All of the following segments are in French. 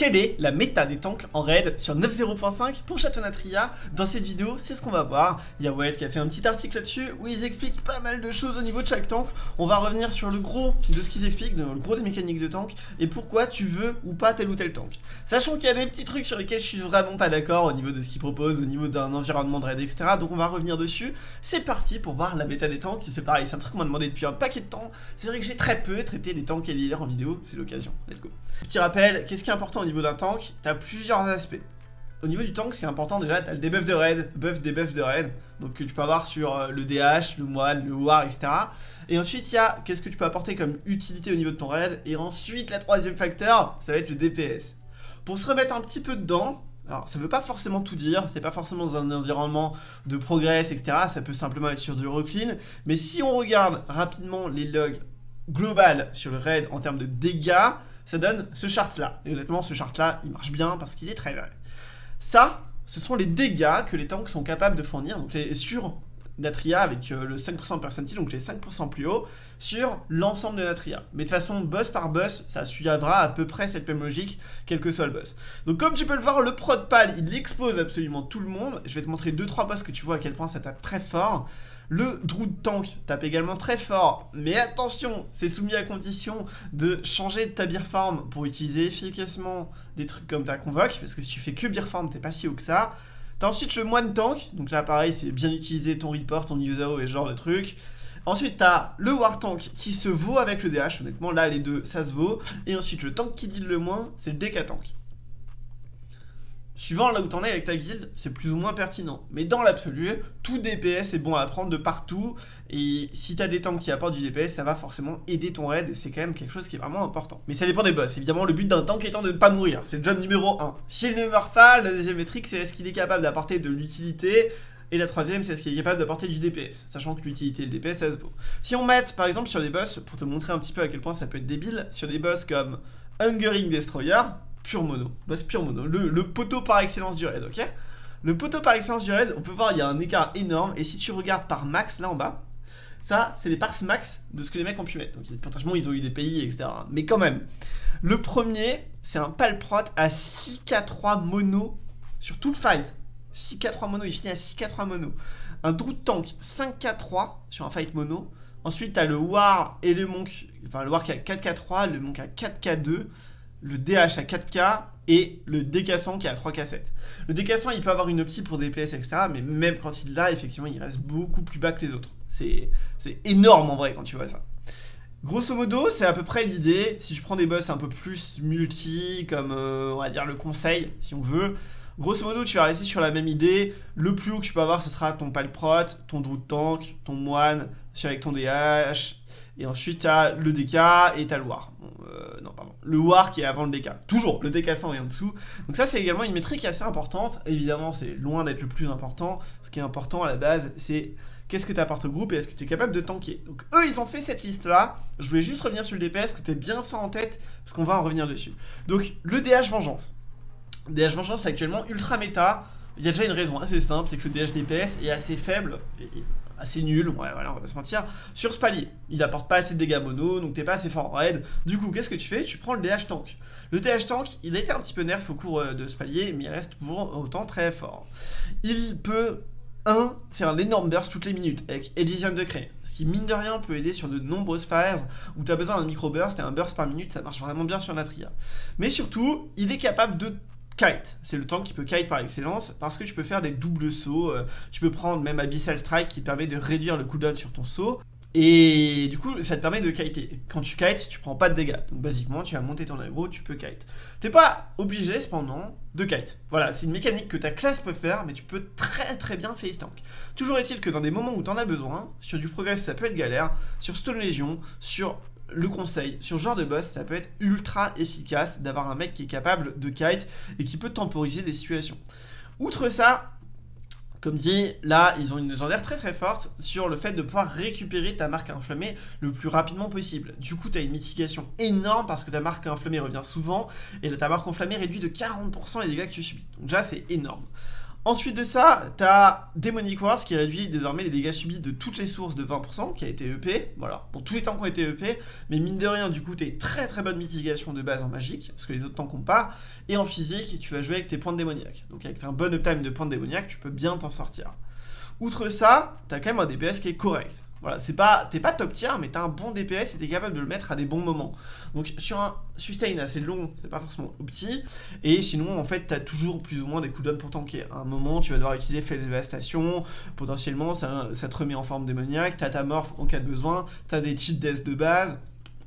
quelle est la méta des tanks en raid sur 9.0.5 pour Château-Natria Dans cette vidéo, c'est ce qu'on va voir. Il y a qui a fait un petit article là-dessus où ils expliquent pas mal de choses au niveau de chaque tank. On va revenir sur le gros de ce qu'ils expliquent, le gros des mécaniques de tank et pourquoi tu veux ou pas tel ou tel tank. Sachant qu'il y a des petits trucs sur lesquels je suis vraiment pas d'accord au niveau de ce qu'ils proposent, au niveau d'un environnement de raid, etc. Donc on va revenir dessus. C'est parti pour voir la méta des tanks. C'est pareil, c'est un truc qu'on m'a demandé depuis un paquet de temps. C'est vrai que j'ai très peu traité les tanks et en vidéo, c'est l'occasion. Let's go. Petit rappel, qu'est-ce qui est important niveau d'un tank T'as plusieurs aspects. Au niveau du tank, ce qui est important déjà, t'as le debuff de raid, buff, debuff de raid, donc que tu peux avoir sur euh, le DH, le moine, le war, etc. Et ensuite, il y a qu'est-ce que tu peux apporter comme utilité au niveau de ton raid, et ensuite, la troisième facteur, ça va être le DPS. Pour se remettre un petit peu dedans, alors ça veut pas forcément tout dire, c'est pas forcément dans un environnement de progress, etc. Ça peut simplement être sur du reclean, mais si on regarde rapidement les logs global sur le raid en termes de dégâts, ça donne ce chart là. Et honnêtement, ce chart là, il marche bien parce qu'il est très vrai. Ça, ce sont les dégâts que les tanks sont capables de fournir, donc les, sur Natria avec euh, le 5% de percentile, donc les 5% plus haut, sur l'ensemble de Natria. Mais de façon boss par boss, ça suivra à peu près cette même logique, quel que soit le boss. Donc comme tu peux le voir, le prod pal, il expose absolument tout le monde. Je vais te montrer 2-3 boss que tu vois à quel point ça tape très fort. Le Druid Tank tape également très fort, mais attention, c'est soumis à condition de changer de ta beer farm pour utiliser efficacement des trucs comme ta convoque, parce que si tu fais que beer farm, t'es pas si haut que ça. T'as ensuite le moine tank, donc là pareil, c'est bien utiliser ton report, ton Yuzao et ce genre de trucs. Ensuite, t'as le War Tank qui se vaut avec le DH, honnêtement, là les deux, ça se vaut. Et ensuite, le tank qui deal le moins, c'est le DK Tank. Suivant là où t'en es avec ta guilde, c'est plus ou moins pertinent. Mais dans l'absolu, tout DPS est bon à apprendre de partout. Et si t'as des tanks qui apportent du DPS, ça va forcément aider ton raid. Et c'est quand même quelque chose qui est vraiment important. Mais ça dépend des boss. Évidemment, le but d'un tank étant de ne pas mourir. C'est le job numéro 1. S'il ne meurt pas, la deuxième métrique, c'est est-ce qu'il est capable d'apporter de l'utilité et la troisième, c'est est-ce qu'il est capable d'apporter du DPS, sachant que l'utilité et le DPS, ça se vaut. Si on met, par exemple, sur des boss, pour te montrer un petit peu à quel point ça peut être débile, sur des boss comme Hungering Destroyer, pure mono. Boss pure mono. Le, poteau par excellence du raid, ok Le poteau par excellence du raid, on peut voir, il y a un écart énorme. Et si tu regardes par max, là en bas, ça, c'est les parts max de ce que les mecs ont pu mettre. Donc, potentiellement, ils ont eu des pays, etc. Mais quand même. Le premier, c'est un palprot à 6k3 mono sur tout le fight. 6k3 mono, il finit à 6k3 mono. Un Druid Tank 5k3 sur un fight mono. Ensuite, t'as le War et le Monk, enfin le War qui a 4k3, le Monk a 4k2 le DH à 4K et le DK100 qui est à 3K7. Le DK100 il peut avoir une optie pour DPS etc mais même quand il l'a effectivement il reste beaucoup plus bas que les autres. C'est énorme en vrai quand tu vois ça. Grosso modo, c'est à peu près l'idée. Si je prends des boss un peu plus multi, comme euh, on va dire le conseil, si on veut, grosso modo, tu vas rester sur la même idée. Le plus haut que tu peux avoir, ce sera ton Palprot, ton Druid Tank, ton Moine, avec ton DH, et ensuite, tu as le DK et tu as le War. Euh, non, pardon. Le War qui est avant le DK. Toujours, le DK 100 est en dessous. Donc ça, c'est également une métrique assez importante. Évidemment, c'est loin d'être le plus important. Ce qui est important à la base, c'est qu'est-ce que tu apportes au groupe et est-ce que tu es capable de tanker. Donc eux, ils ont fait cette liste-là. Je voulais juste revenir sur le DPS, que tu bien ça en tête, parce qu'on va en revenir dessus. Donc, le DH Vengeance. DH Vengeance, actuellement ultra méta. Il y a déjà une raison assez simple, c'est que le DH DPS est assez faible. Assez nul, ouais voilà on va se mentir, sur ce palier. Il apporte pas assez de dégâts mono, donc t'es pas assez fort en raid. Du coup, qu'est-ce que tu fais? Tu prends le DH tank. Le DH tank, il a été un petit peu nerf au cours euh, de ce palier, mais il reste toujours autant très fort. Il peut 1. Faire l'énorme burst toutes les minutes avec Elysium de Cré. Ce qui, mine de rien, peut aider sur de nombreuses phases où tu as besoin d'un micro-burst et un burst par minute, ça marche vraiment bien sur Natria. Mais surtout, il est capable de kite. C'est le tank qui peut kite par excellence parce que tu peux faire des doubles sauts. Euh, tu peux prendre même Abyssal Strike qui permet de réduire le cooldown sur ton saut. Et du coup, ça te permet de kiter. Quand tu kites, tu prends pas de dégâts. Donc basiquement, tu vas monter ton aggro, tu peux kite. T'es pas obligé cependant de kite. Voilà, c'est une mécanique que ta classe peut faire, mais tu peux très très bien face tank. Toujours est-il que dans des moments où t'en as besoin, sur du progress ça peut être galère, sur Stone Legion, sur le conseil, sur ce genre de boss, ça peut être ultra efficace d'avoir un mec qui est capable de kite et qui peut temporiser des situations. Outre ça, comme dit, là, ils ont une légendaire très très forte sur le fait de pouvoir récupérer ta marque inflammée le plus rapidement possible. Du coup, tu une mitigation énorme parce que ta marque inflammée revient souvent et ta marque enflammée réduit de 40% les dégâts que tu subis. Donc déjà, c'est énorme. Ensuite de ça, t'as Demonic Wars qui réduit désormais les dégâts subis de toutes les sources de 20%, qui a été EP, voilà, pour tous les tanks qui ont été EP, mais mine de rien, du coup, t'es très très bonne mitigation de base en magique, parce que les autres tanks n'ont pas, et en physique, tu vas jouer avec tes points de démoniaque. Donc avec un bon uptime de points de démoniaque, tu peux bien t'en sortir. Outre ça, t'as quand même un DPS qui est correct. Voilà, c'est pas, t'es pas top tier, mais t'as un bon DPS et t'es capable de le mettre à des bons moments. Donc sur un sustain assez long, c'est pas forcément opti. Et sinon, en fait, t'as toujours plus ou moins des cooldowns pour tanker. À un moment, tu vas devoir utiliser Fell Devastation, potentiellement, ça, te remet en forme démoniaque, t'as ta morph en cas de besoin, t'as des cheat deaths de base.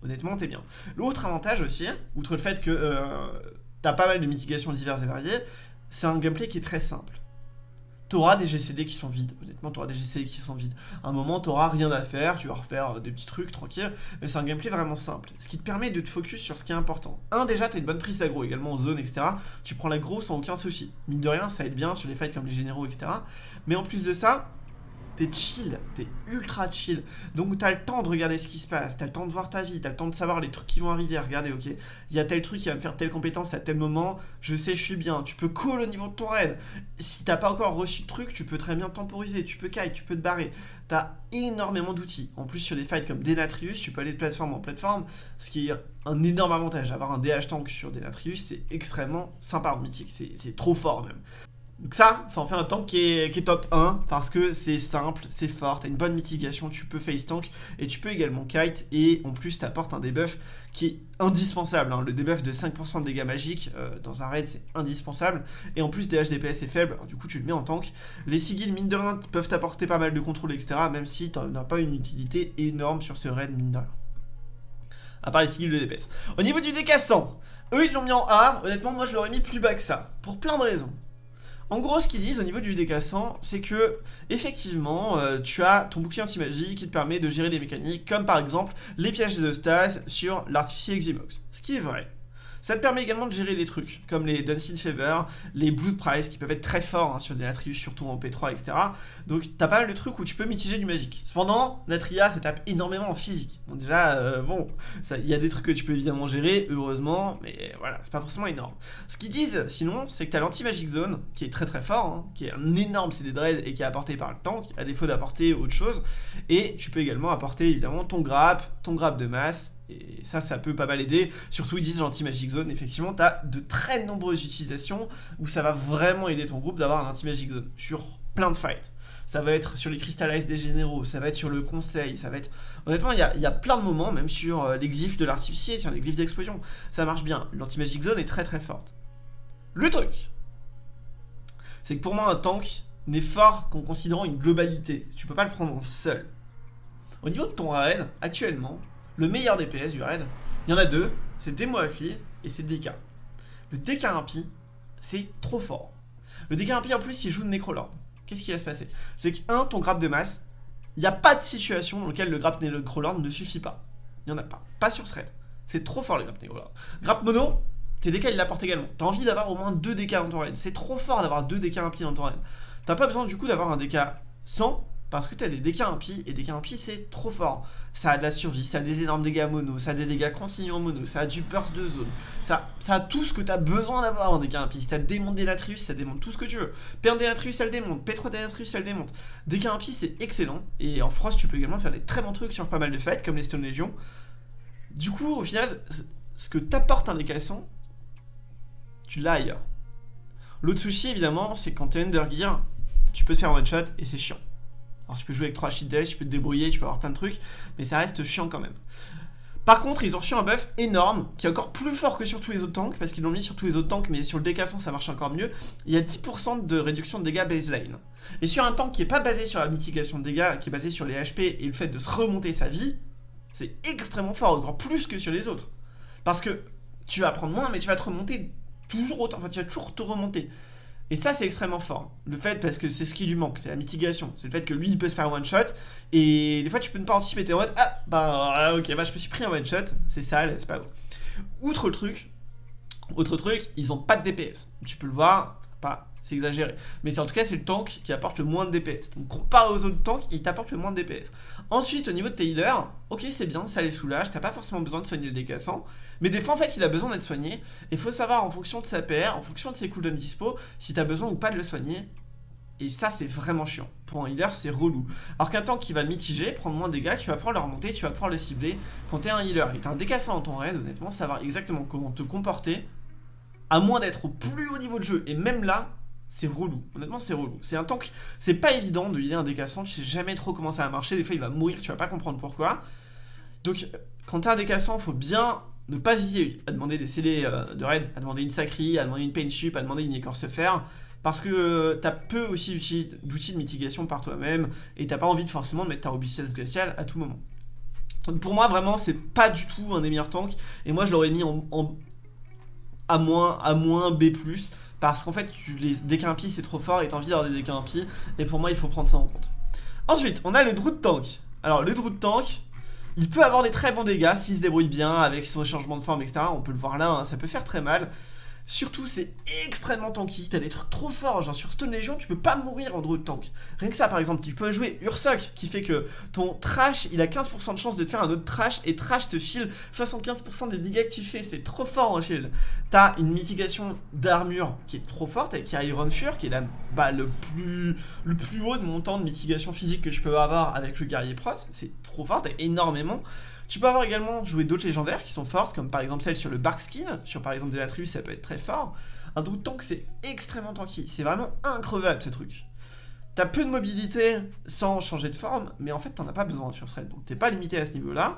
Honnêtement, t'es bien. L'autre avantage aussi, outre le fait que euh, t'as pas mal de mitigations diverses et variées, c'est un gameplay qui est très simple t'auras des GCD qui sont vides. Honnêtement, t'auras des GCD qui sont vides. À un moment, t'auras rien à faire, tu vas refaire euh, des petits trucs tranquille, mais c'est un gameplay vraiment simple. Ce qui te permet de te focus sur ce qui est important. Un, déjà, t'as une bonne prise aggro, également en zone, etc. Tu prends l'aggro sans aucun souci. Mine de rien, ça aide bien sur les fights comme les généraux, etc. Mais en plus de ça, t'es chill, t'es ultra chill. Donc t'as le temps de regarder ce qui se passe, t'as le temps de voir ta vie, t'as le temps de savoir les trucs qui vont arriver. Regardez, ok, il y a tel truc qui va me faire telle compétence à tel moment, je sais, je suis bien. Tu peux call au niveau de ton raid. Si t'as pas encore reçu le truc, tu peux très bien temporiser, tu peux kite, tu peux te barrer. T'as énormément d'outils. En plus, sur des fights comme Denatrius, tu peux aller de plateforme en plateforme, ce qui est un énorme avantage. Avoir un DH tank sur Denatrius, c'est extrêmement sympa en mythique, c'est trop fort même. Donc ça, ça en fait un tank qui est, top 1 parce que c'est simple, c'est fort, t'as une bonne mitigation, tu peux face tank et tu peux également kite et en plus t'apportes un debuff qui est indispensable. Hein. Le debuff de 5% de dégâts magiques euh, dans un raid c'est indispensable et en plus DH DPS est faible, alors du coup tu le mets en tank. Les sigils mine de peuvent t'apporter pas mal de contrôle etc même si t'en as pas une utilité énorme sur ce raid mine de. À part les sigils de DPS. Au niveau du décassant, eux ils l'ont mis en A, honnêtement moi je l'aurais mis plus bas que ça, pour plein de raisons. En gros, ce qu'ils disent au niveau du décassant, c'est que, effectivement, euh, tu as ton bouclier anti-magie qui te permet de gérer des mécaniques, comme par exemple les pièges de stase sur l'artificier Eximox. Ce qui est vrai. Ça te permet également de gérer des trucs, comme les Dancing Fever, les Blood Price, qui peuvent être très forts hein, sur des Natrius, surtout en P3, etc. Donc t'as pas mal de trucs où tu peux mitiger du magique. Cependant, Natria, ça tape énormément en physique. Bon déjà, euh, bon, il y a des trucs que tu peux évidemment gérer, heureusement, mais voilà, c'est pas forcément énorme. Ce qu'ils disent, sinon, c'est que t'as l'anti-magic zone, qui est très très fort, hein, qui est un énorme CD Dread et qui est apporté par le tank, à défaut d'apporter autre chose. Et tu peux également apporter évidemment ton grappe, ton grappe de masse, et ça, ça peut pas mal aider. Surtout, ils disent l'anti-magic zone. Effectivement, tu de très nombreuses utilisations où ça va vraiment aider ton groupe d'avoir un anti-magic zone sur plein de fights. Ça va être sur les Crystallize des généraux, ça va être sur le conseil, ça va être... Honnêtement, il y a, plein de moments, même sur euh, les glyphes de l'artificier, sur les glyphes d'explosion, ça marche bien. L'anti-magic zone est très très forte. Le truc, c'est que pour moi, un tank n'est fort qu'en considérant une globalité. Tu peux pas le prendre en seul. Au niveau de ton raid, actuellement, le meilleur DPS du raid, il y en a deux, c'est Demo et c'est DK. Le DK impie, c'est trop fort. Le DK impie en plus il joue de Necrolord. Qu'est-ce qui va se passer? C'est que, un, ton grappe de masse, il n'y a pas de situation dans laquelle le grappe Necrolord ne suffit pas. Il n'y en a pas. Pas sur ce raid. C'est trop fort le grappe Necrolord. Grappe mono, tes DK il l'apporte également. T'as envie d'avoir au moins deux DK dans ton raid. C'est trop fort d'avoir deux DK impies dans ton raid. T'as pas besoin du coup d'avoir un DK 100 parce que tu as des dégâts impies, et dégâts impies c'est trop fort. Ça a de la survie, ça a des énormes dégâts mono, ça a des dégâts continus en mono, ça a du burst de zone, ça, ça a tout ce que tu as besoin d'avoir en dégâts impies. Ça démonte des latrius, ça démonte tout ce que tu veux. P1 des latrius, ça le démonte, P3 des latrius, ça le démonte. Dégâts impies c'est excellent, et en Frost tu peux également faire des très bons trucs sur pas mal de fights, comme les Stone Legion. Du coup, au final, ce que t'apporte un décassant, tu l'as ailleurs. L'autre souci, évidemment, c'est quand t'es Undergear, tu peux te faire one shot et c'est chiant. Alors tu peux jouer avec 3 shield dash, tu peux te débrouiller, tu peux avoir plein de trucs, mais ça reste chiant quand même. Par contre, ils ont reçu un buff énorme, qui est encore plus fort que sur tous les autres tanks, parce qu'ils l'ont mis sur tous les autres tanks, mais sur le décassant ça marche encore mieux. Il y a 10% de réduction de dégâts baseline. Et sur un tank qui n'est pas basé sur la mitigation de dégâts, qui est basé sur les HP et le fait de se remonter sa vie, c'est extrêmement fort, encore plus que sur les autres. Parce que tu vas prendre moins, mais tu vas te remonter toujours autant, enfin tu vas toujours te remonter. Et ça, c'est extrêmement fort. Le fait, parce que c'est ce qui lui manque, c'est la mitigation. C'est le fait que lui, il peut se faire one shot. Et des fois, tu peux ne pas anticiper tes one. Ah, bah, ok, bah, je me suis pris un one shot. C'est sale, c'est pas bon. Outre le truc, autre truc, ils ont pas de DPS. Tu peux le voir, pas c'est exagéré. Mais en tout cas, c'est le tank qui apporte le moins de DPS. Donc comparé aux autres tanks, il t'apporte le moins de DPS. Ensuite, au niveau de tes healers, ok, c'est bien, ça les soulage, t'as pas forcément besoin de soigner le décassant. Mais des fois, en fait, il a besoin d'être soigné. Et faut savoir, en fonction de sa PR, en fonction de ses cooldowns dispo, si t'as besoin ou pas de le soigner Et ça, c'est vraiment chiant. Pour un healer, c'est relou. Alors qu'un tank qui va mitiger, prendre moins de dégâts, tu vas pouvoir le remonter, tu vas pouvoir le cibler. Quand t'es un healer et t'as un décassant dans ton raid, honnêtement, savoir exactement comment te comporter, à moins d'être au plus haut niveau de jeu. Et même là, c'est relou. Honnêtement, c'est relou. C'est un tank, c'est pas évident de healer un décassant, tu sais jamais trop comment ça va marcher. Des fois, il va mourir, tu vas pas comprendre pourquoi. Donc, quand t'as un décassant, faut bien ne pas hésiter à demander des CD euh, de raid, à demander une sacrie, à demander une pain ship, à demander une écorce fer. Parce que euh, t'as peu aussi d'outils de mitigation par toi-même et t'as pas envie de forcément de mettre ta robustesse glaciale à tout moment. Donc pour moi, vraiment, c'est pas du tout un des meilleurs tanks. Et moi, je l'aurais mis en, A-, A-, moins, B+, parce qu'en fait, tu, les dégâts impies, c'est trop fort et t'as envie d'avoir des. Et pour moi, il faut prendre ça en compte. Ensuite, on a le Druid Tank. Alors, le Druid Tank, il peut avoir des très bons dégâts s'il se débrouille bien avec son changement de forme, etc. On peut le voir là, hein, ça peut faire très mal. Surtout, c'est extrêmement tanky. T'as des trucs trop forts. Genre sur Stone Legion, tu peux pas mourir en druid tank. Rien que ça, par exemple, tu peux jouer Ursoc qui fait que ton trash, il a 15% de chance de te faire un autre trash et trash te file 75% des dégâts que tu fais. C'est trop fort en shield. T'as une mitigation d'armure qui est trop forte avec Iron Fur qui est la, bah, le, plus, le plus haut de montant de mitigation physique que je peux avoir avec le guerrier prot. C'est trop fort, t'as énormément. Tu peux avoir également joué d'autres légendaires qui sont fortes, comme par exemple celle sur le Bark Skin, sur par exemple Delatrius, ça peut être très fort. Un Druid Tank, c'est extrêmement tanky, c'est vraiment increvable ce truc. T'as peu de mobilité sans changer de forme, mais en fait t'en as pas besoin sur ce raid, donc t'es pas limité à ce niveau-là.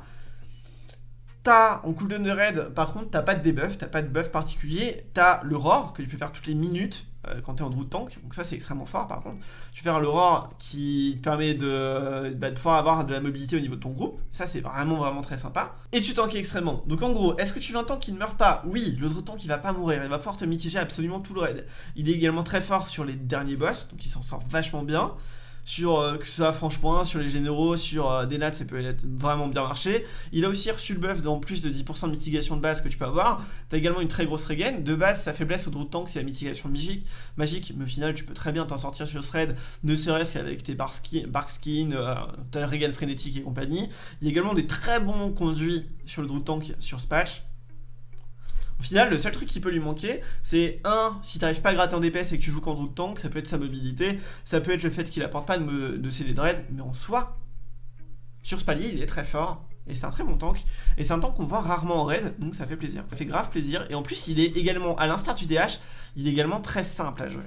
T'as, en cooldown de raid, par contre, t'as pas de debuff, t'as pas de buff particulier. T'as le roar que tu peux faire toutes les minutes euh, quand t'es en de tank. Donc ça, c'est extrêmement fort, par contre. Tu peux faire le roar qui permet de, bah, de, pouvoir avoir de la mobilité au niveau de ton groupe. Ça, c'est vraiment, vraiment très sympa. Et tu tankes extrêmement. Donc en gros, est-ce que tu veux un tank qui ne meurt pas? Oui, le tank, il va pas mourir. Il va pouvoir te mitiger absolument tout le raid. Il est également très fort sur les derniers boss, donc il s'en sort vachement bien sur euh, que ce soit franchement sur les généraux, sur euh, des nats, ça peut être vraiment bien marché. Il a aussi reçu le buff dans plus de 10% de mitigation de base que tu peux avoir. Tu as également une très grosse regain. De base, sa faiblesse au Druid Tank, c'est la mitigation magique, magique, mais au final, tu peux très bien t'en sortir sur ce raid, ne serait-ce qu'avec tes bark skin, euh, ta regain frénétique et compagnie. Il y a également des très bons conduits sur le Druid Tank sur ce patch. Au final, le seul truc qui peut lui manquer, c'est un, si t'arrives pas à gratter en DPS et que tu joues de tank, ça peut être sa mobilité, ça peut être le fait qu'il apporte pas de, de CD dread, mais en soi, sur ce palier, il est très fort. Et c'est un très bon tank. Et c'est un tank qu'on voit rarement en raid, donc ça fait plaisir. Ça fait grave plaisir. Et en plus, il est également, à l'instar du DH, il est également très simple à jouer.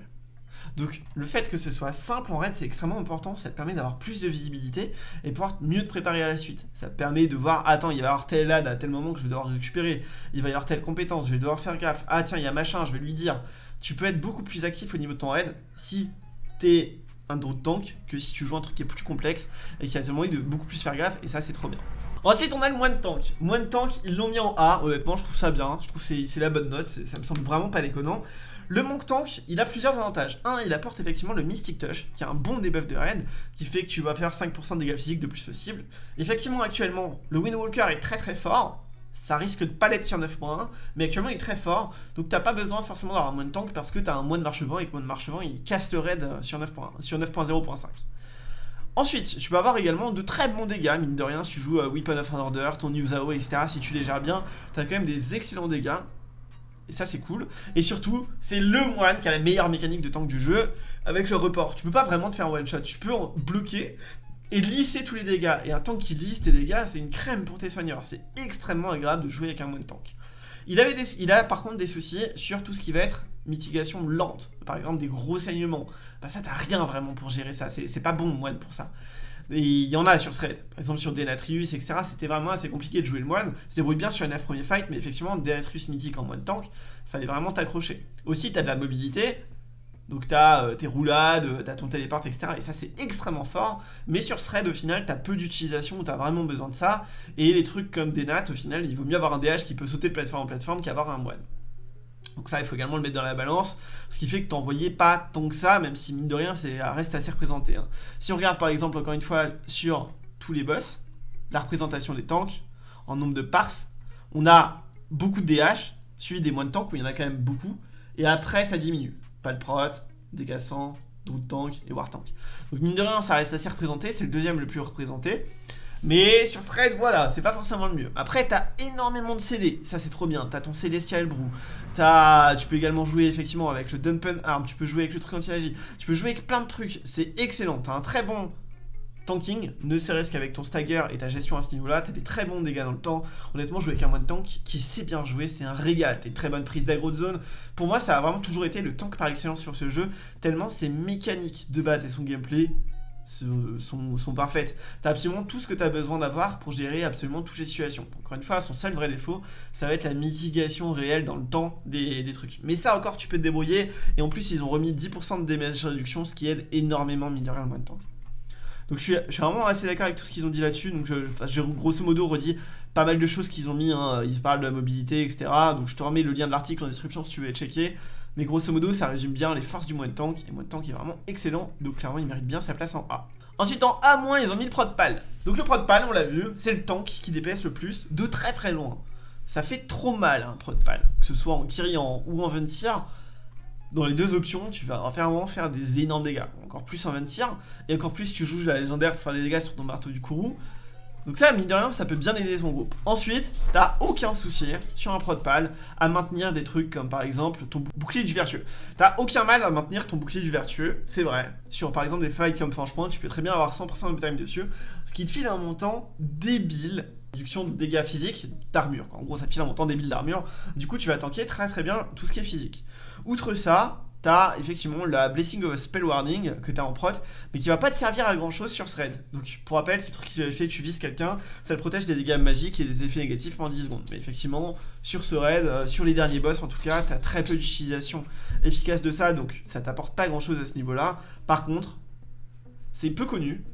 Donc le fait que ce soit simple en raid, c'est extrêmement important, ça te permet d'avoir plus de visibilité et pouvoir mieux te préparer à la suite. Ça te permet de voir, attends, il va y avoir tel ad à tel moment que je vais devoir récupérer, il va y avoir telle compétence, je vais devoir faire gaffe, ah tiens, il y a machin, je vais lui dire. Tu peux être beaucoup plus actif au niveau de ton raid si t'es un drone tank que si tu joues un truc qui est plus complexe et qui a envie de beaucoup plus faire gaffe et ça c'est trop bien. Ensuite on a le moine tank. Moine tank ils l'ont mis en A, honnêtement je trouve ça bien, je trouve c'est la bonne note, ça me semble vraiment pas déconnant. Le Monk Tank, il a plusieurs avantages. Un, il apporte effectivement le Mystic Touch, qui est un bon debuff de raid, qui fait que tu vas faire 5% de dégâts physiques de plus possible. Effectivement, actuellement, le Windwalker est très très fort. Ça risque de pas l'être sur 9.1, mais actuellement il est très fort, donc t'as pas besoin forcément d'avoir un moine tank parce que t'as un moine marche-vent et que moine marche-vent il casse le raid sur 9.1, sur 9.0.5. Ensuite, tu peux avoir également de très bons dégâts, mine de rien, si tu joues à Weapon of Order, ton Yuzao, etc. Si tu les gères bien, t'as quand même des excellents dégâts. Et ça c'est cool. Et surtout, c'est le moine qui a la meilleure mécanique de tank du jeu avec le report. Tu peux pas vraiment te faire un one shot, tu peux bloquer et lisser tous les dégâts. Et un tank qui lisse tes dégâts, c'est une crème pour tes soigneurs. C'est extrêmement agréable de jouer avec un moine tank. Il, il a par contre des soucis sur tout ce qui va être mitigation lente. Par exemple, des gros saignements. Bah ça, t'as rien vraiment pour gérer ça. C'est pas bon, moine, pour ça. Il y en a sur raid. Par exemple, sur Denatrius, etc. C'était vraiment assez compliqué de jouer le moine. Se débrouille bien sur un 9 premier fight, mais effectivement, Denatrius mythique en moine tank, fallait vraiment t'accrocher. Aussi, t'as de la mobilité. Donc t'as euh, tes roulades, euh, t'as ton téléport, etc. Et ça c'est extrêmement fort. Mais sur raid au final t'as peu d'utilisation où t'as vraiment besoin de ça. Et les trucs comme des nats au final il vaut mieux avoir un DH qui peut sauter de plateforme en plateforme qu'avoir un moine. Donc ça, il faut également le mettre dans la balance, ce qui fait que t'en voyais pas tant que ça, même si mine de rien, ça reste assez représenté. Hein. Si on regarde par exemple, encore une fois, sur tous les boss, la représentation des tanks, en nombre de pars, on a beaucoup de DH, suivi des moines tanks, où il y en a quand même beaucoup, et après ça diminue. Palprot, Décassant, Druid Tank et War Tank. Donc mine de rien, ça reste assez représenté, c'est le deuxième le plus représenté. Mais sur Thread, voilà, c'est pas forcément le mieux. Après, t'as énormément de CD, ça c'est trop bien. T'as ton Celestial Brew, as... tu peux également jouer effectivement avec le Dumpen Arm, tu peux jouer avec le truc anti-magie, tu peux jouer avec plein de trucs, c'est excellent. T'as un très bon tanking, ne serait-ce qu'avec ton stagger et ta gestion à ce niveau-là, t'as des très bons dégâts dans le temps. Honnêtement, jouer avec un moine tank qui sait bien jouer, c'est un régal. T'as une très bonne prise d'aggro de zone. Pour moi, ça a vraiment toujours été le tank par excellence sur ce jeu, tellement ses mécaniques de base et son gameplay sont, parfaites. T'as absolument tout ce que tu as besoin d'avoir pour gérer absolument toutes les situations. Encore une fois, son seul vrai défaut, ça va être la mitigation réelle dans le temps des, trucs. Mais ça encore, tu peux te débrouiller. Et en plus, ils ont remis 10% de damage réduction, ce qui aide énormément, mine de rien, moins de temps. Donc je suis, je suis, vraiment assez d'accord avec tout ce qu'ils ont dit là-dessus. Donc j'ai grosso modo redit pas mal de choses qu'ils ont mis. Hein. Ils parlent de la mobilité, etc. Donc je te remets le lien de l'article en description si tu veux checker. Mais grosso modo, ça résume bien les forces du de Tank. Et de Tank est vraiment excellent. Donc clairement, il mérite bien sa place en A. Ensuite, en A-, ils ont mis le Prod Pal. Donc le Prod Pal, on l'a vu, c'est le tank qui DPS le plus de très très loin. Ça fait trop mal un Prod Pal. Que ce soit en Kyrian ou en Ventir dans les deux options, tu vas vraiment faire des énormes dégâts. Encore plus en Ventir, et encore plus tu joues la légendaire pour faire des dégâts sur ton marteau du Kourou. Donc ça, mine de rien, ça peut bien aider ton groupe. Ensuite, t'as aucun souci sur un prod pal à maintenir des trucs comme par exemple ton bouclier du vertueux. T'as aucun mal à maintenir ton bouclier du vertueux, c'est vrai. Sur par exemple des fights comme franchement, tu peux très bien avoir 100% de time dessus, ce qui te file un montant débile réduction de dégâts physiques d'armure. En gros, ça te file un montant débile d'armure. Du coup, tu vas tanker très très bien tout ce qui est physique. Outre ça, t'as effectivement la Blessing of Spell Warning que t'as en prot, mais qui va pas te servir à grand chose sur thread. Donc pour rappel, c'est le truc qui fait tu vises quelqu'un, ça le protège des dégâts magiques et des effets négatifs pendant 10 secondes. Mais effectivement, sur ce raid, euh, sur les derniers boss en tout cas, t'as très peu d'utilisation efficace de ça, donc ça t'apporte pas grand chose à ce niveau-là. Par contre, c'est peu connu,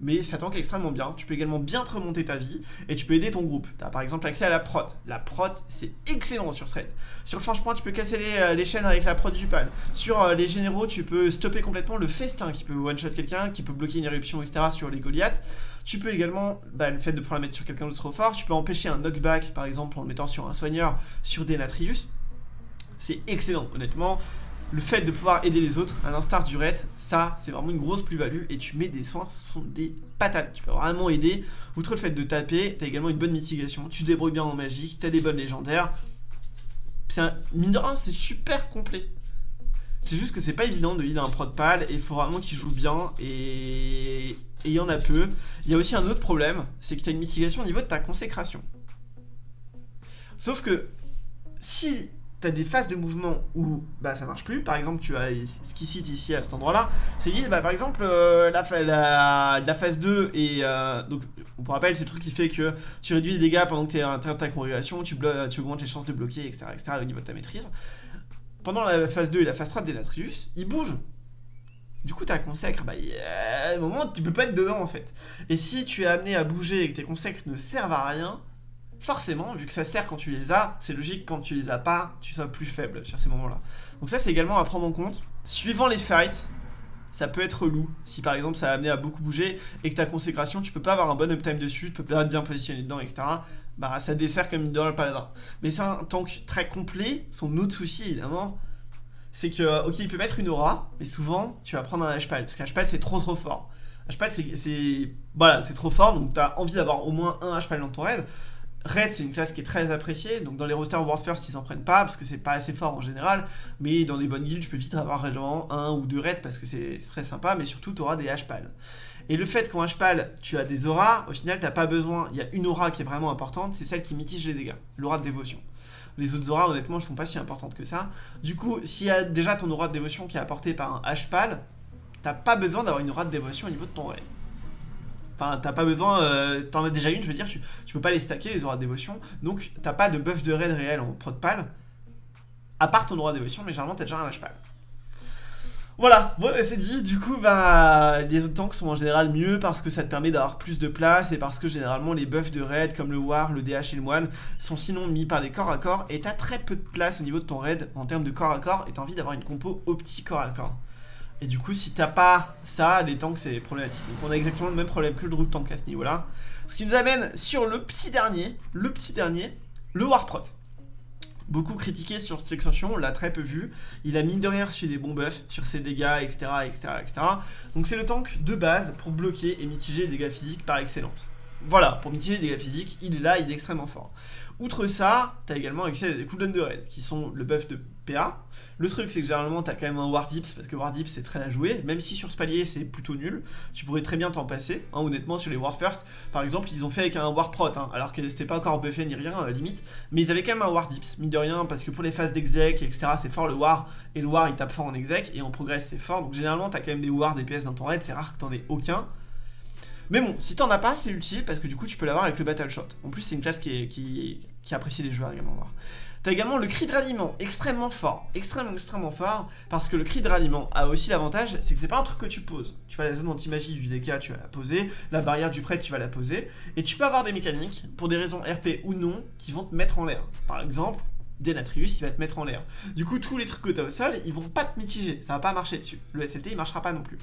mais ça tank extrêmement bien. Tu peux également bien te remonter ta vie et tu peux aider ton groupe. Tu as par exemple accès à la prot. La prot, c'est excellent sur Thread. Sur franchement, tu peux casser euh, les, chaînes avec la prot du pal. Sur euh, les généraux, tu peux stopper complètement le festin qui peut one-shot quelqu'un, qui peut bloquer une éruption, etc. sur les Goliaths. Tu peux également, bah, le fait de pouvoir la mettre sur quelqu'un de trop fort, tu peux empêcher un knockback par exemple en le mettant sur un soigneur, sur des Natrius. C'est excellent, honnêtement le fait de pouvoir aider les autres, à l'instar du raid, ça, c'est vraiment une grosse plus-value et tu mets des soins, ce sont des patates. Tu peux vraiment aider. Outre le fait de taper, tu as également une bonne mitigation, tu débrouilles bien en magie, tu as des bonnes légendaires. C'est un, mine de c'est super complet. C'est juste que c'est pas évident de heal un prod pal et il faut vraiment qu'il joue bien et il y en a peu. Il y a aussi un autre problème, c'est que tu as une mitigation au niveau de ta consécration. Sauf que si t'as des phases de mouvement où bah ça marche plus. Par exemple, tu as ce qui cite ici à cet endroit-là. C'est disent bah par exemple euh, la, phase 2 et euh, donc on vous rappelle c'est le truc qui fait que tu réduis les dégâts pendant que tu es en ta congrégation, tu, tu augmentes les chances de bloquer, etc., etc. au niveau de ta maîtrise. Pendant la phase 2 et la phase 3 de Denatrius, ils bougent. Du coup, ta consacre, bah, à un moment, tu peux pas être dedans en fait. Et si tu es amené à bouger et que tes consacres ne servent à rien, forcément, vu que ça sert quand tu les as, c'est logique quand tu les as pas, tu sois plus faible sur ces moments-là. Donc ça, c'est également à prendre en compte. Suivant les fights, ça peut être relou. Si par exemple ça a amené à beaucoup bouger et que ta consécration, tu peux pas avoir un bon uptime dessus, tu peux pas être bien positionné dedans, etc. Bah ça dessert comme une le paladin. Mais c'est un tank très complet. Son autre souci, évidemment, c'est que, ok, il peut mettre une aura, mais souvent, tu vas prendre un HPAL, parce qu'HPAL c'est trop trop fort. HPAL c'est... Voilà, c'est trop fort, donc tu as envie d'avoir au moins un HPAL dans ton raid. Red, c'est une classe qui est très appréciée, donc dans les rosters World First, ils s'en prennent pas parce que c'est pas assez fort en général, mais dans des bonnes guildes, tu peux vite avoir vraiment un ou deux raids parce que c'est très sympa, mais surtout, tu auras des HPAL. Et le fait qu'en HPAL, tu as des auras, au final, t'as pas besoin, il y a une aura qui est vraiment importante, c'est celle qui mitige les dégâts, l'aura de dévotion. Les autres auras, honnêtement, ne sont pas si importantes que ça. Du coup, s'il y a déjà ton aura de dévotion qui est apportée par un HPAL, t'as pas besoin d'avoir une aura de dévotion au niveau de ton raid. Enfin, t'as pas besoin, euh, t'en as déjà une, je veux dire, tu, peux pas les stacker, les auras de dévotion, donc t'as pas de buff de raid réel en prod pal, à part ton aura de dévotion, mais généralement t'as déjà un pal. Voilà, bon c'est dit, du coup bah les autres tanks sont en général mieux parce que ça te permet d'avoir plus de place et parce que généralement les buffs de raid comme le war, le DH et le moine sont sinon mis par des corps à corps et t'as très peu de place au niveau de ton raid en termes de corps à corps et t'as envie d'avoir une compo petit corps à corps. Et du coup, si t'as pas ça, les tanks, c'est problématique. Donc on a exactement le même problème que le Drug Tank à ce niveau-là. Ce qui nous amène sur le petit dernier, le petit dernier, le Warprot. Beaucoup critiqué sur cette extension, on l'a très peu vu. Il a mine de rien reçu des bons buffs sur ses dégâts, etc. etc., etc. Donc c'est le tank de base pour bloquer et mitiger les dégâts physiques par excellence. Voilà, pour mitiger les dégâts physiques, il est là, il est extrêmement fort. Outre ça, t'as également accès à des cooldowns de raid, qui sont le buff de PA. Le truc, c'est que généralement, t'as quand même un War Dips, parce que War Dips, c'est très à jouer, même si sur ce palier, c'est plutôt nul. Tu pourrais très bien t'en passer, hein, honnêtement, sur les War First. Par exemple, ils ont fait avec un War Prot, hein, alors que c'était pas encore buffé ni rien, euh, limite. Mais ils avaient quand même un War Dips, mine de rien, parce que pour les phases d'exec, etc., c'est fort le War, et le War, il tape fort en exec, et en progress, c'est fort. Donc généralement, t'as quand même des War DPS dans ton raid, c'est rare que t'en aies aucun. Mais bon, si t'en as pas, c'est utile parce que du coup tu peux l'avoir avec le Battle Shot. En plus, c'est une classe qui, apprécie les joueurs également. T'as également le cri de ralliement, extrêmement fort, extrêmement extrêmement fort, parce que le cri de ralliement a aussi l'avantage, c'est que c'est pas un truc que tu poses. Tu vois la zone anti-magie du DK, tu vas la poser, la barrière du prêtre, tu vas la poser, et tu peux avoir des mécaniques, pour des raisons RP ou non, qui vont te mettre en l'air. Par exemple, Denatrius, il va te mettre en l'air. Du coup, tous les trucs que t'as au sol, ils vont pas te mitiger, ça va pas marcher dessus. Le SLT, il marchera pas non plus.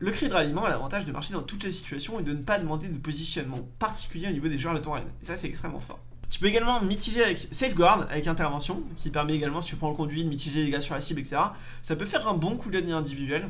Le cri de ralliement a l'avantage de marcher dans toutes les situations et de ne pas demander de positionnement particulier au niveau des joueurs de ton. Et ça, c'est extrêmement fort. Tu peux également mitiger avec Safeguard, avec intervention, qui permet également, si tu prends le conduit, de mitiger les dégâts sur la cible, etc. Ça peut faire un bon cooldown individuel.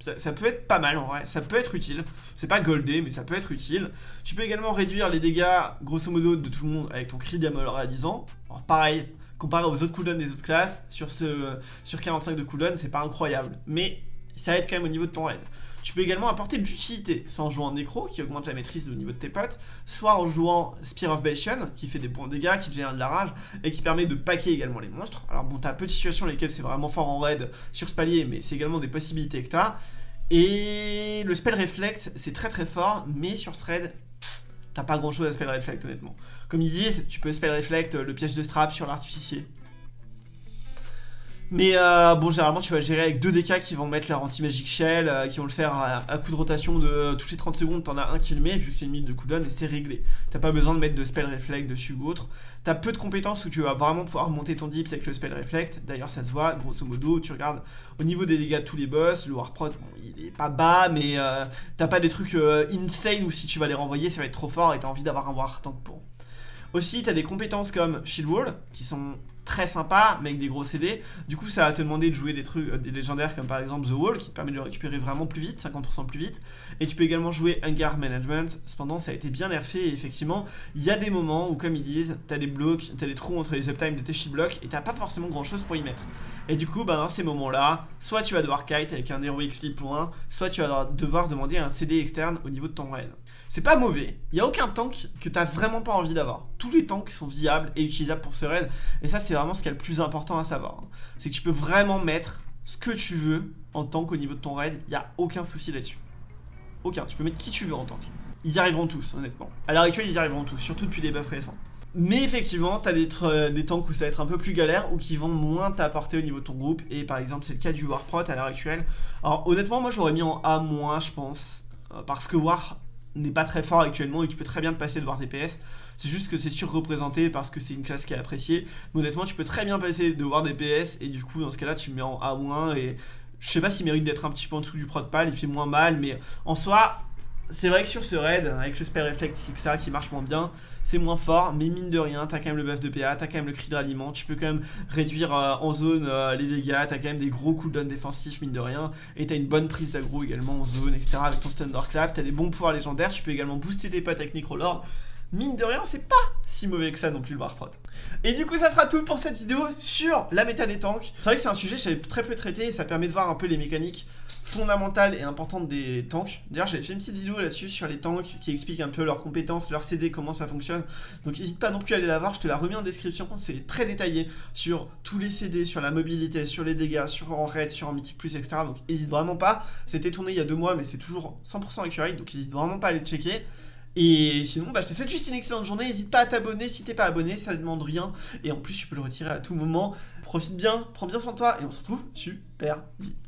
Ça, peut être pas mal en vrai, ça peut être utile. C'est pas goldé, mais ça peut être utile. Tu peux également réduire les dégâts, grosso modo, de tout le monde avec ton cri réalisant. Alors pareil, comparé aux autres cooldowns des autres classes, sur, ce, sur 45 de cooldown, c'est pas incroyable. Mais ça aide quand même au niveau de ton raid. Tu peux également apporter de l'utilité, soit en jouant Necro, qui augmente la maîtrise au niveau de tes potes, soit en jouant Spear of Bastion, qui fait des bons dégâts, qui génère de la rage, et qui permet de paquer également les monstres. Alors bon, t'as peu de situations dans lesquelles c'est vraiment fort en raid sur ce palier, mais c'est également des possibilités que t'as. Et le spell Reflect, c'est très très fort, mais sur ce raid, t'as pas grand chose à spell Reflect honnêtement. Comme ils disent, tu peux spell Reflect le piège de strap sur l'artificier. Mais euh, bon, généralement, tu vas gérer avec deux DK qui vont mettre leur anti-magic shell, euh, qui vont le faire à, coup de rotation de euh, toutes les 30 secondes, t'en as un qui le met, vu que c'est une minute de cooldown, et c'est réglé. T'as pas besoin de mettre de spell reflect dessus ou autre. T'as peu de compétences où tu vas vraiment pouvoir monter ton dips avec le spell reflect. D'ailleurs, ça se voit, grosso modo, tu regardes au niveau des dégâts de tous les boss, le Warprot, bon, il est pas bas, mais t'as pas des trucs insane où si tu vas les renvoyer, ça va être trop fort et t'as envie d'avoir un War Tank pour. Aussi, t'as des compétences comme Shield Wall, qui sont très sympa, mais avec des gros CD. Du coup, ça va te demander de jouer des trucs, euh, des légendaires comme par exemple The Wall, qui te permet de le récupérer vraiment plus vite, 50% plus vite. Et tu peux également jouer Hangar Management. Cependant, ça a été bien nerfé et effectivement, il y a des moments où, comme ils disent, t'as des blocs, t'as des trous entre les uptime de tes blocks et t'as pas forcément grand chose pour y mettre. Et du coup, bah, dans ces moments-là, soit tu vas devoir kite avec un Heroic Flip 1, soit tu vas devoir demander un CD externe au niveau de ton raid. C'est pas mauvais. Il y a aucun tank que t'as vraiment pas envie d'avoir. Tous les tanks sont viables et utilisables pour ce raid. Et ça, c'est vraiment ce qui est le plus important à savoir. Hein. C'est que tu peux vraiment mettre ce que tu veux en tank au niveau de ton raid. Il n'y a aucun souci là-dessus. Aucun. Tu peux mettre qui tu veux en tank. Ils y arriveront tous, honnêtement. À l'heure actuelle, ils y arriveront tous, surtout depuis les buffs récents. Mais effectivement, t'as des, euh, des tanks où ça va être un peu plus galère ou qui vont moins t'apporter au niveau de ton groupe. Et par exemple, c'est le cas du Warprot à l'heure actuelle. Alors honnêtement, moi j'aurais mis en A-, je pense. Euh, parce que War n'est pas très fort actuellement et tu peux très bien te passer de War DPS. C'est juste que c'est surreprésenté parce que c'est une classe qui est appréciée. Mais honnêtement, tu peux très bien passer de War DPS et du coup, dans ce cas-là, tu mets en A- et je sais pas s'il mérite d'être un petit peu en dessous du prod pal, il fait moins mal, mais en soi, c'est vrai que sur ce raid, avec le spell reflect, etc., qui marche moins bien, c'est moins fort, mais mine de rien, t'as quand même le buff de PA, t'as quand même le cri de ralliement, tu peux quand même réduire euh, en zone euh, les dégâts, t'as quand même des gros cooldowns défensifs, mine de rien, et t'as une bonne prise d'aggro également en zone, etc., avec ton Thunderclap, t'as des bons pouvoirs légendaires, tu peux également booster tes potes avec Necrolord, mine de rien, c'est pas si mauvais que ça non plus le Warprot. Et du coup, ça sera tout pour cette vidéo sur la méta des tanks. C'est vrai que c'est un sujet que j'avais très peu traité et ça permet de voir un peu les mécaniques fondamentales et importantes des tanks. D'ailleurs, j'avais fait une petite vidéo là-dessus sur les tanks qui explique un peu leurs compétences, leurs CD, comment ça fonctionne. Donc n'hésite pas non plus à aller la voir, je te la remets en description. C'est très détaillé sur tous les CD, sur la mobilité, sur les dégâts, sur en raid, sur en mythique plus, etc. Donc n'hésite vraiment pas. C'était tourné il y a deux mois, mais c'est toujours 100% accurate, donc n'hésite vraiment pas à aller checker. Et sinon, bah, je te souhaite juste une excellente journée. N'hésite pas à t'abonner si t'es pas abonné, ça ne demande rien. Et en plus, tu peux le retirer à tout moment. Profite bien, prends bien soin de toi et on se retrouve super vite.